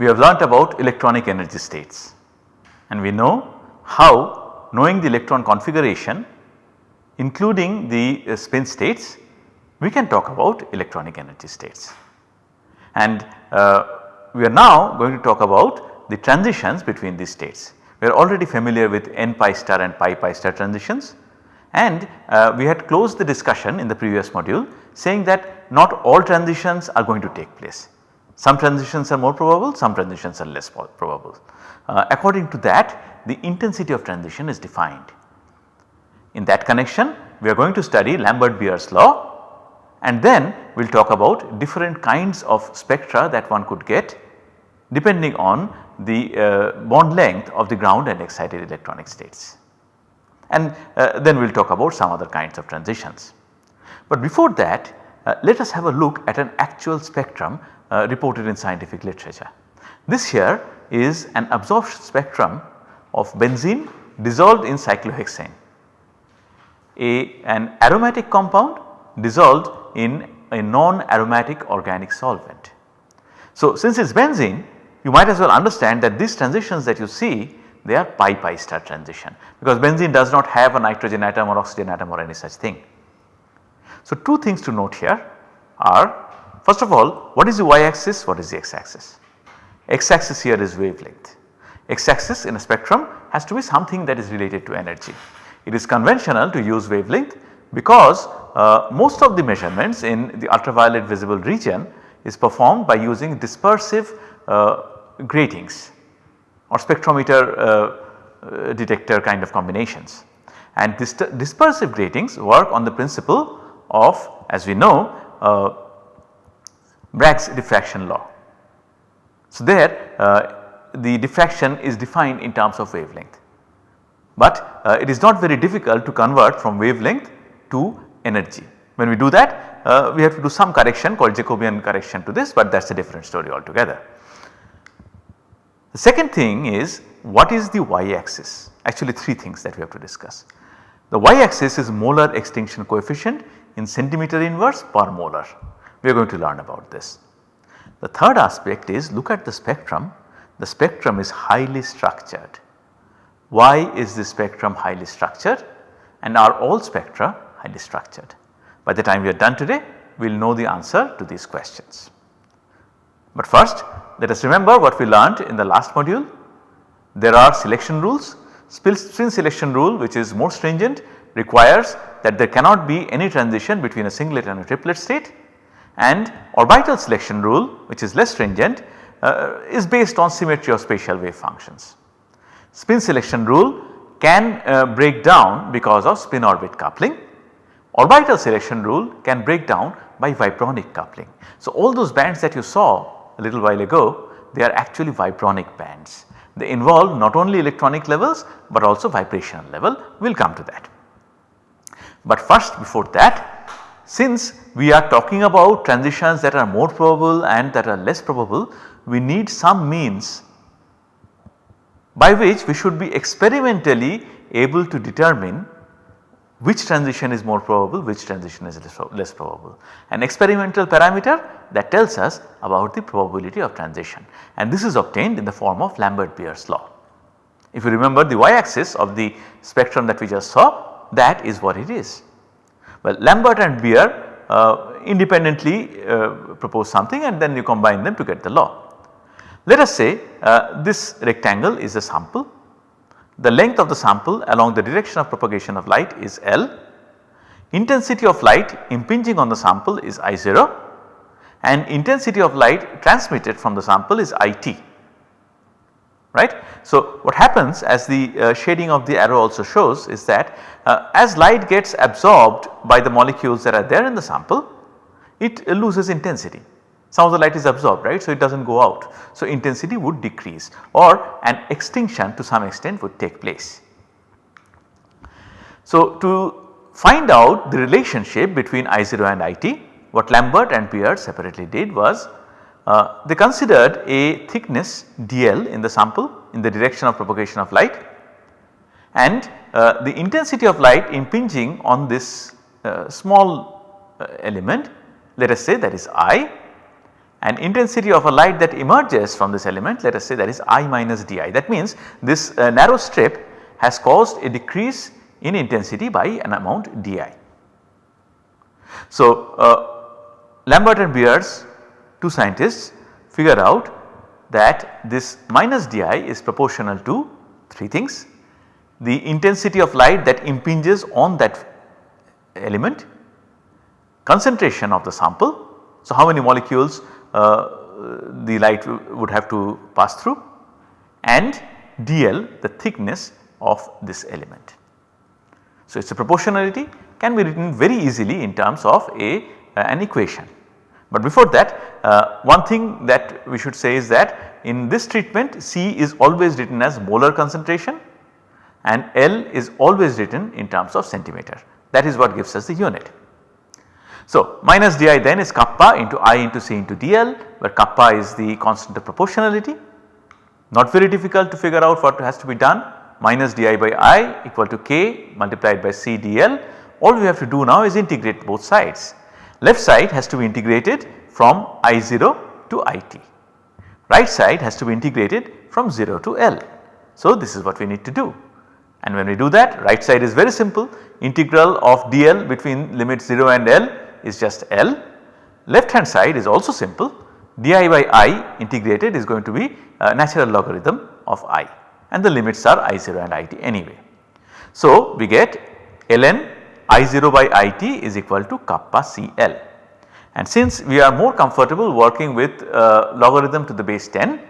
we have learnt about electronic energy states and we know how knowing the electron configuration including the uh, spin states we can talk about electronic energy states. And uh, we are now going to talk about the transitions between these states. We are already familiar with n pi star and pi pi star transitions and uh, we had closed the discussion in the previous module saying that not all transitions are going to take place. Some transitions are more probable, some transitions are less probable. Uh, according to that the intensity of transition is defined. In that connection we are going to study Lambert-Beer's law and then we will talk about different kinds of spectra that one could get depending on the uh, bond length of the ground and excited electronic states. And uh, then we will talk about some other kinds of transitions. But before that uh, let us have a look at an actual spectrum uh, reported in scientific literature. This here is an absorption spectrum of benzene dissolved in cyclohexane, a, an aromatic compound dissolved in a non-aromatic organic solvent. So, since it is benzene you might as well understand that these transitions that you see they are pi pi star transition because benzene does not have a nitrogen atom or oxygen atom or any such thing. So, two things to note here are first of all what is the y axis what is the x axis. X axis here is wavelength x axis in a spectrum has to be something that is related to energy. It is conventional to use wavelength because uh, most of the measurements in the ultraviolet visible region is performed by using dispersive uh, gratings or spectrometer uh, uh, detector kind of combinations. And this dispersive gratings work on the principle of as we know uh, Bragg's diffraction law. So, there uh, the diffraction is defined in terms of wavelength, but uh, it is not very difficult to convert from wavelength to energy. When we do that uh, we have to do some correction called Jacobian correction to this but that is a different story altogether. The second thing is what is the y axis actually 3 things that we have to discuss. The y axis is molar extinction coefficient in centimeter inverse per molar we are going to learn about this. The third aspect is look at the spectrum the spectrum is highly structured. Why is the spectrum highly structured and are all spectra highly structured? By the time we are done today we will know the answer to these questions. But first let us remember what we learned in the last module. There are selection rules. Spin selection rule which is more stringent requires that there cannot be any transition between a singlet and a triplet state and orbital selection rule which is less stringent uh, is based on symmetry of spatial wave functions. Spin selection rule can uh, break down because of spin orbit coupling. Orbital selection rule can break down by vibronic coupling. So, all those bands that you saw a little while ago they are actually vibronic bands. They involve not only electronic levels but also vibrational level we will come to that. But first before that since we are talking about transitions that are more probable and that are less probable we need some means by which we should be experimentally able to determine which transition is more probable, which transition is less probable. An experimental parameter that tells us about the probability of transition and this is obtained in the form of Lambert-Beer's law. If you remember the y axis of the spectrum that we just saw that is what it is. Well Lambert and Beer uh, independently uh, propose something and then you combine them to get the law. Let us say uh, this rectangle is a sample. The length of the sample along the direction of propagation of light is L, intensity of light impinging on the sample is I0 and intensity of light transmitted from the sample is IT right. So, what happens as the uh, shading of the arrow also shows is that uh, as light gets absorbed by the molecules that are there in the sample it loses intensity some of the light is absorbed right. So, it does not go out. So, intensity would decrease or an extinction to some extent would take place. So, to find out the relationship between I0 and IT what Lambert and Beer separately did was uh, they considered a thickness dl in the sample in the direction of propagation of light and uh, the intensity of light impinging on this uh, small uh, element let us say that is I and intensity of a light that emerges from this element let us say that is I minus di. That means this uh, narrow strip has caused a decrease in intensity by an amount di. So, Lambert and Beers two scientists figure out that this minus di is proportional to 3 things. The intensity of light that impinges on that element, concentration of the sample. So, how many molecules uh, the light would have to pass through and dl the thickness of this element. So, it is a proportionality can be written very easily in terms of a uh, an equation. But before that uh, one thing that we should say is that in this treatment C is always written as molar concentration and L is always written in terms of centimeter that is what gives us the unit. So, minus di then is kappa into I into C into dl where kappa is the constant of proportionality. Not very difficult to figure out what has to be done minus di by I equal to k multiplied by C dl. All we have to do now is integrate both sides. Left side has to be integrated from I0 to IT. Right side has to be integrated from 0 to L. So, this is what we need to do. And when we do that right side is very simple integral of dl between limit 0 and L is just L. Left hand side is also simple di by i integrated is going to be a natural logarithm of i and the limits are i0 and it anyway. So, we get ln i0 by it is equal to kappa cl and since we are more comfortable working with uh, logarithm to the base 10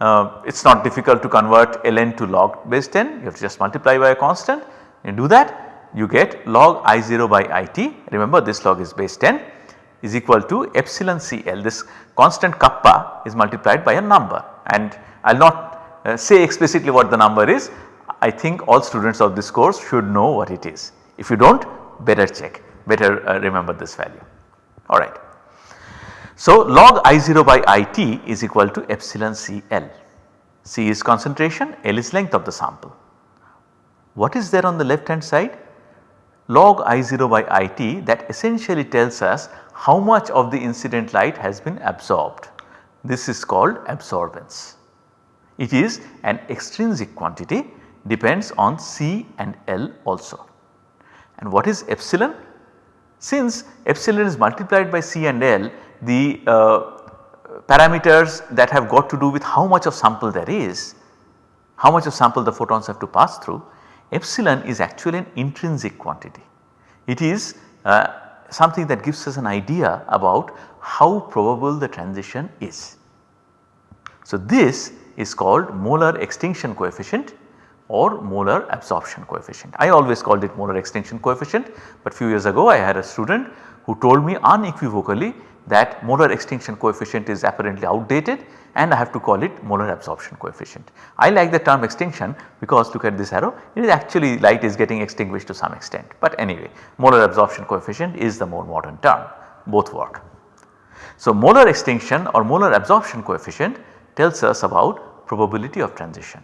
uh, it is not difficult to convert ln to log base 10 you have to just multiply by a constant. You do that you get log I0 by IT remember this log is base 10 is equal to epsilon CL this constant kappa is multiplied by a number. And I will not uh, say explicitly what the number is. I think all students of this course should know what it is. If you do not better check better uh, remember this value alright. So log I0 by IT is equal to epsilon CL. C is concentration, L is length of the sample. What is there on the left hand side? log I0 by IT that essentially tells us how much of the incident light has been absorbed. This is called absorbance. It is an extrinsic quantity depends on C and L also. And what is epsilon? Since epsilon is multiplied by C and L the uh, parameters that have got to do with how much of sample there is, how much of sample the photons have to pass through epsilon is actually an intrinsic quantity. It is uh, something that gives us an idea about how probable the transition is. So, this is called molar extinction coefficient or molar absorption coefficient. I always called it molar extinction coefficient, but few years ago I had a student who told me unequivocally that molar extinction coefficient is apparently outdated and I have to call it molar absorption coefficient. I like the term extinction because look at this arrow it is actually light is getting extinguished to some extent but anyway molar absorption coefficient is the more modern term both work. So molar extinction or molar absorption coefficient tells us about probability of transition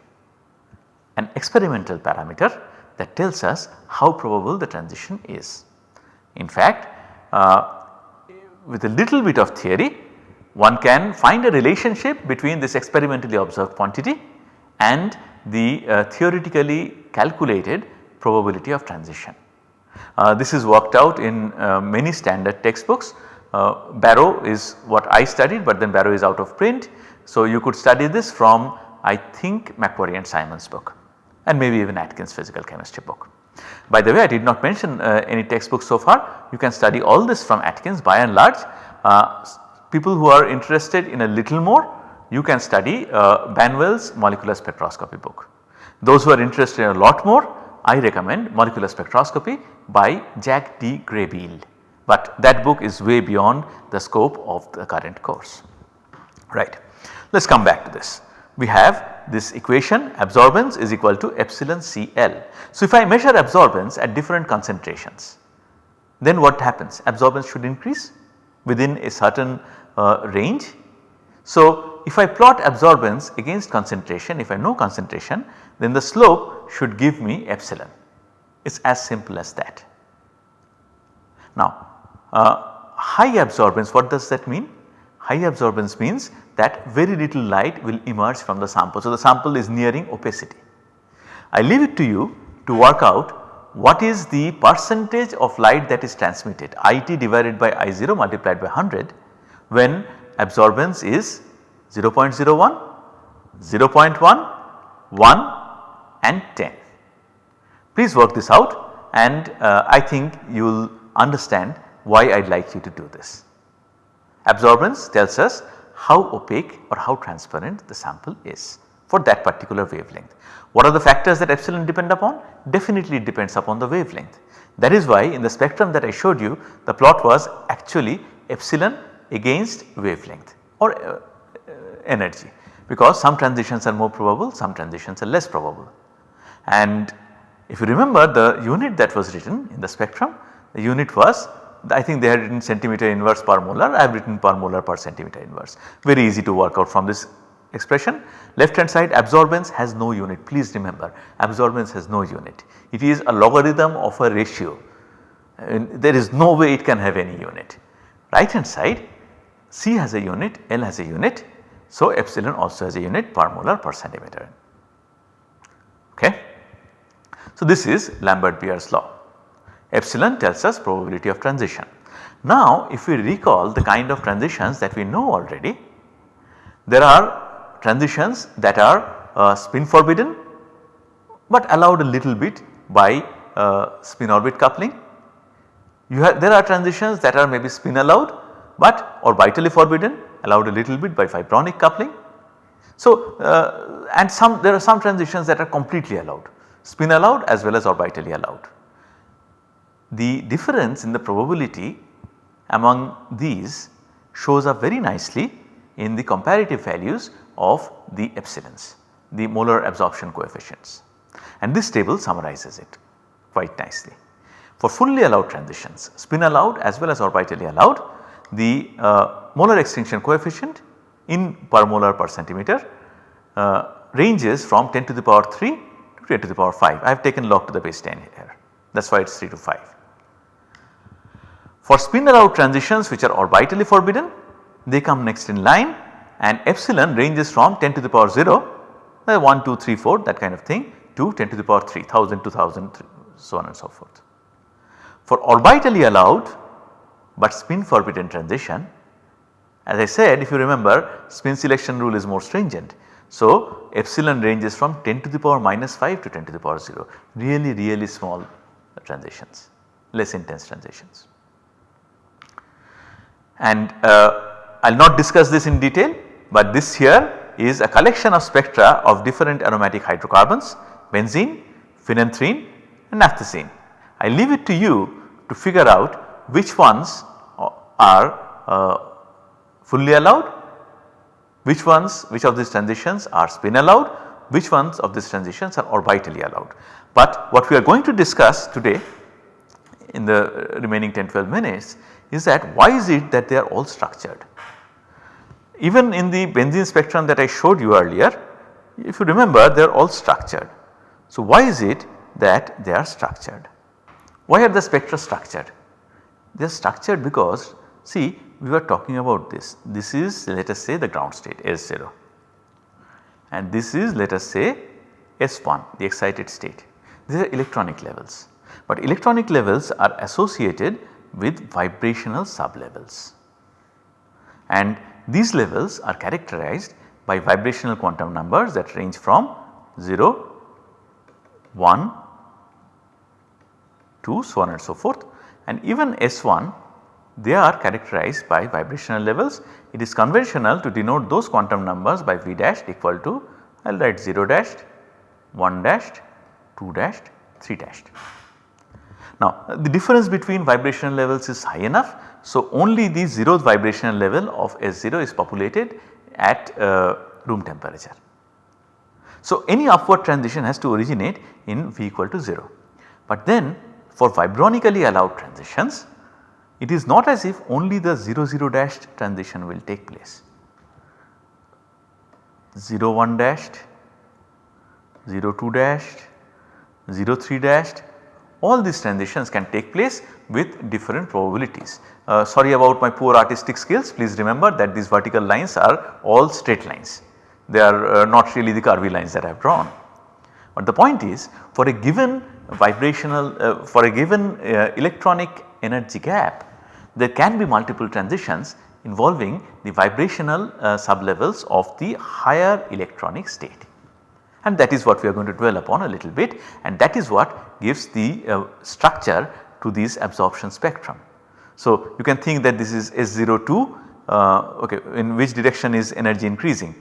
an experimental parameter that tells us how probable the transition is. In fact uh, with a little bit of theory one can find a relationship between this experimentally observed quantity and the uh, theoretically calculated probability of transition. Uh, this is worked out in uh, many standard textbooks. Uh, Barrow is what I studied but then Barrow is out of print. So, you could study this from I think McQuarrie and Simon's book and maybe even Atkins physical chemistry book. By the way I did not mention uh, any textbook so far you can study all this from Atkins by and large uh, people who are interested in a little more you can study uh, Banwell's molecular spectroscopy book. Those who are interested in a lot more I recommend molecular spectroscopy by Jack D. Graybeal but that book is way beyond the scope of the current course right. Let us come back to this. We have this equation absorbance is equal to epsilon CL. So, if I measure absorbance at different concentrations then what happens absorbance should increase within a certain uh, range. So, if I plot absorbance against concentration if I know concentration then the slope should give me epsilon it is as simple as that. Now uh, high absorbance what does that mean? High absorbance means that very little light will emerge from the sample. So, the sample is nearing opacity. I leave it to you to work out what is the percentage of light that is transmitted IT divided by I0 multiplied by 100 when absorbance is 0.01, 0.1, 1 and 10. Please work this out and uh, I think you will understand why I would like you to do this. Absorbance tells us how opaque or how transparent the sample is for that particular wavelength. What are the factors that epsilon depend upon? Definitely it depends upon the wavelength. That is why in the spectrum that I showed you the plot was actually epsilon against wavelength or uh, uh, energy because some transitions are more probable, some transitions are less probable. And if you remember the unit that was written in the spectrum, the unit was I think they had written centimeter inverse per molar, I have written per molar per centimeter inverse. Very easy to work out from this expression. Left hand side absorbance has no unit please remember absorbance has no unit. It is a logarithm of a ratio and there is no way it can have any unit. Right hand side C has a unit, L has a unit. So, epsilon also has a unit per molar per centimeter. Okay. So, this is Lambert-Beer's law. Epsilon tells us probability of transition. Now, if we recall the kind of transitions that we know already, there are transitions that are uh, spin forbidden but allowed a little bit by uh, spin orbit coupling. You have there are transitions that are maybe spin allowed but orbitally forbidden allowed a little bit by Vibronic coupling. So, uh, and some there are some transitions that are completely allowed spin allowed as well as orbitally allowed. The difference in the probability among these shows up very nicely in the comparative values of the epsilons, the molar absorption coefficients and this table summarizes it quite nicely. For fully allowed transitions, spin allowed as well as orbitally allowed, the uh, molar extinction coefficient in per molar per centimeter uh, ranges from 10 to the power 3 to 10 to the power 5. I have taken log to the base 10 here that is why it is 3 to 5. For spin allowed transitions which are orbitally forbidden they come next in line and epsilon ranges from 10 to the power 0 uh, 1, 2, 3, 4 that kind of thing to 10 to the power 3 1000, 2000 so on and so forth. For orbitally allowed but spin forbidden transition as I said if you remember spin selection rule is more stringent. So, epsilon ranges from 10 to the power minus 5 to 10 to the power 0 really really small transitions less intense transitions. And uh, I will not discuss this in detail but this here is a collection of spectra of different aromatic hydrocarbons benzene, phenanthrene and naphthacene. I leave it to you to figure out which ones are uh, fully allowed, which ones which of these transitions are spin allowed, which ones of these transitions are orbitally allowed. But what we are going to discuss today in the remaining 10-12 minutes is that why is it that they are all structured. Even in the benzene spectrum that I showed you earlier, if you remember they are all structured. So, why is it that they are structured? Why are the spectra structured? They are structured because see we were talking about this, this is let us say the ground state S0 and this is let us say S1 the excited state. These are electronic levels, but electronic levels are associated with vibrational sublevels and these levels are characterized by vibrational quantum numbers that range from 0, 1, 2 so on and so forth and even S1 they are characterized by vibrational levels. It is conventional to denote those quantum numbers by V dashed equal to I will write 0 dashed, 1 dashed, 2 dashed, 3 dashed. Now the difference between vibrational levels is high enough. So only the 0th vibrational level of S0 is populated at uh, room temperature. So any upward transition has to originate in V equal to 0. But then for vibronically allowed transitions it is not as if only the 0 0 dashed transition will take place. 0 1 dashed, 0 2 dashed, 0 3 dashed all these transitions can take place with different probabilities. Uh, sorry about my poor artistic skills please remember that these vertical lines are all straight lines. They are uh, not really the curvy lines that I have drawn. But the point is for a given vibrational uh, for a given uh, electronic energy gap there can be multiple transitions involving the vibrational uh, sublevels of the higher electronic state and that is what we are going to dwell upon a little bit and that is what gives the uh, structure to these absorption spectrum. So, you can think that this is S02 uh, okay in which direction is energy increasing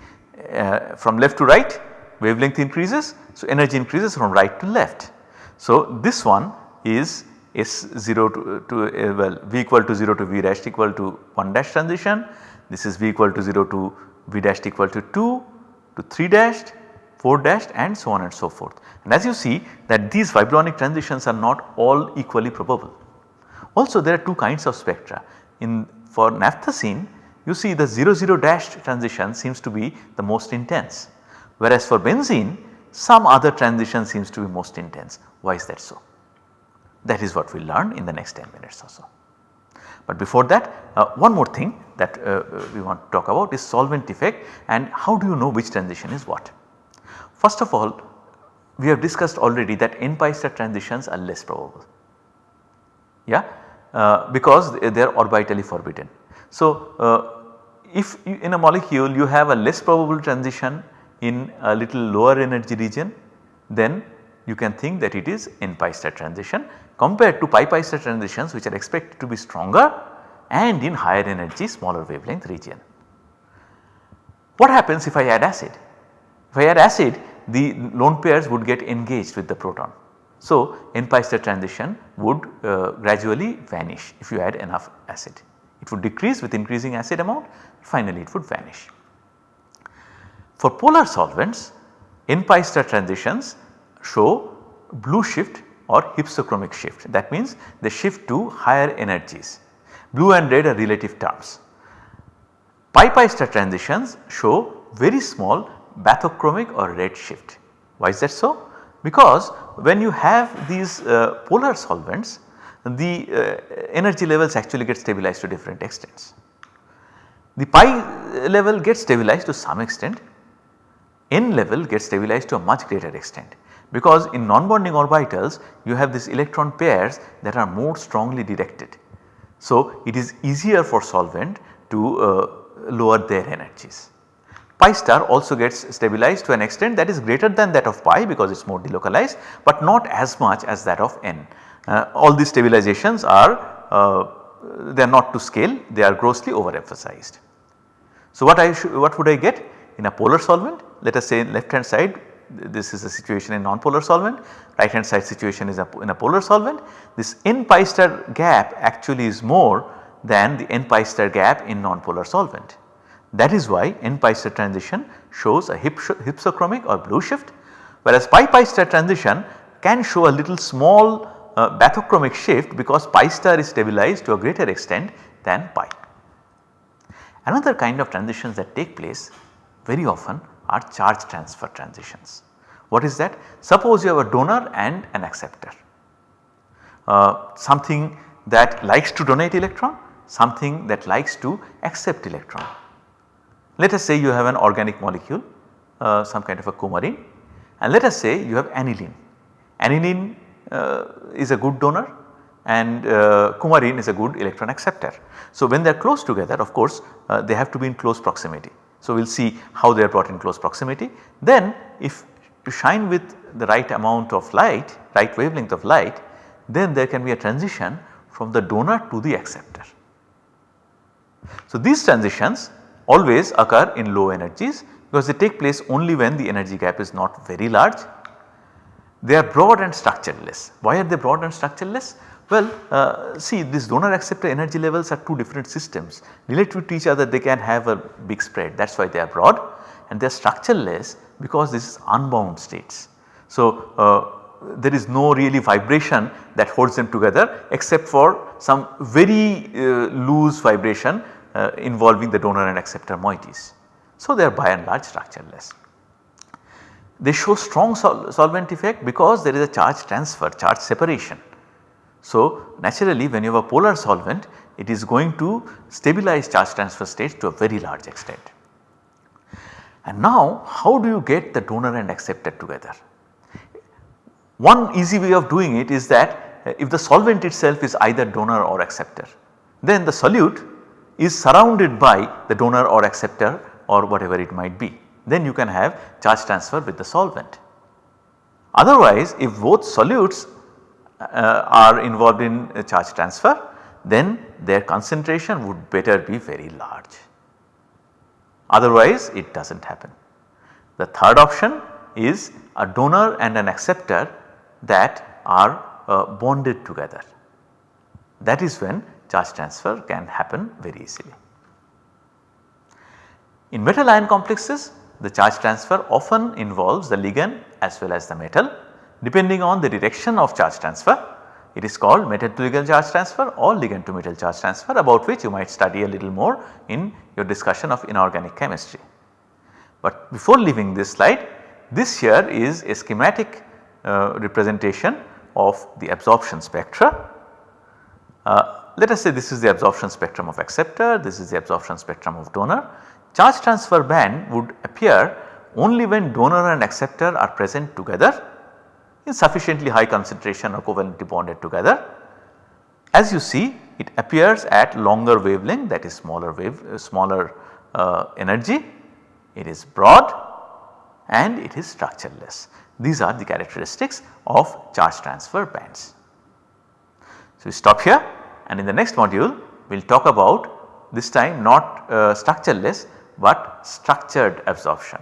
uh, from left to right wavelength increases. So, energy increases from right to left. So, this one is S0 to, to uh, well V equal to 0 to V dash equal to 1 dash transition. This is V equal to 0 to V dash equal to 2 to 3 dashed 4 dashed and so on and so forth. And as you see that these vibronic transitions are not all equally probable. Also there are two kinds of spectra. In for naphthalene you see the 0 0 dashed transition seems to be the most intense whereas for benzene some other transition seems to be most intense. Why is that so? That is what we will learn in the next 10 minutes or so. But before that uh, one more thing that uh, we want to talk about is solvent effect and how do you know which transition is what. First of all we have discussed already that n pi star transitions are less probable yeah uh, because they are orbitally forbidden. So uh, if you, in a molecule you have a less probable transition in a little lower energy region then you can think that it is n pi star transition compared to pi pi star transitions which are expected to be stronger and in higher energy smaller wavelength region. What happens if I add acid? Add acid the lone pairs would get engaged with the proton. So, n pi transition would uh, gradually vanish if you add enough acid. It would decrease with increasing acid amount finally it would vanish. For polar solvents n pi star transitions show blue shift or hypsochromic shift that means they shift to higher energies. Blue and red are relative terms. Pi pi star transitions show very small bathochromic or red shift. Why is that so? Because when you have these uh, polar solvents the uh, energy levels actually get stabilized to different extents. The pi level gets stabilized to some extent, n level gets stabilized to a much greater extent because in non-bonding orbitals you have these electron pairs that are more strongly directed. So, it is easier for solvent to uh, lower their energies. Pi star also gets stabilized to an extent that is greater than that of pi because it is more delocalized but not as much as that of n. Uh, all these stabilizations are uh, they are not to scale they are grossly overemphasized. So what I what would I get in a polar solvent let us say left hand side this is a situation in non-polar solvent right hand side situation is a, in a polar solvent this n pi star gap actually is more than the n pi star gap in non-polar solvent. That is why n pi star transition shows a hypsochromic or blue shift whereas pi pi star transition can show a little small uh, bathochromic shift because pi star is stabilized to a greater extent than pi. Another kind of transitions that take place very often are charge transfer transitions. What is that? Suppose you have a donor and an acceptor. Uh, something that likes to donate electron, something that likes to accept electron. Let us say you have an organic molecule uh, some kind of a coumarin and let us say you have aniline. Aniline uh, is a good donor and uh, coumarin is a good electron acceptor. So when they are close together of course uh, they have to be in close proximity. So we will see how they are brought in close proximity. Then if you shine with the right amount of light, right wavelength of light then there can be a transition from the donor to the acceptor. So these transitions always occur in low energies because they take place only when the energy gap is not very large. They are broad and structureless. Why are they broad and structureless? Well uh, see these donor acceptor energy levels are two different systems relative to each other they can have a big spread that is why they are broad and they are structureless because this is unbound states. So uh, there is no really vibration that holds them together except for some very uh, loose vibration uh, involving the donor and acceptor moieties. So, they are by and large structureless. they show strong sol solvent effect because there is a charge transfer, charge separation. So, naturally when you have a polar solvent it is going to stabilize charge transfer states to a very large extent. And now how do you get the donor and acceptor together? One easy way of doing it is that uh, if the solvent itself is either donor or acceptor then the solute is surrounded by the donor or acceptor or whatever it might be. Then you can have charge transfer with the solvent. Otherwise if both solutes uh, are involved in charge transfer then their concentration would better be very large. Otherwise it does not happen. The third option is a donor and an acceptor that are uh, bonded together. That is when charge transfer can happen very easily. In metal ion complexes the charge transfer often involves the ligand as well as the metal depending on the direction of charge transfer. It is called metal to ligand charge transfer or ligand to metal charge transfer about which you might study a little more in your discussion of inorganic chemistry. But before leaving this slide this here is a schematic uh, representation of the absorption spectra. Uh, let us say this is the absorption spectrum of acceptor, this is the absorption spectrum of donor. Charge transfer band would appear only when donor and acceptor are present together in sufficiently high concentration or covalently bonded together. As you see it appears at longer wavelength that is smaller wave uh, smaller uh, energy, it is broad and it is structureless. These are the characteristics of charge transfer bands. So, we stop here and in the next module we will talk about this time not uh, structureless but structured absorption.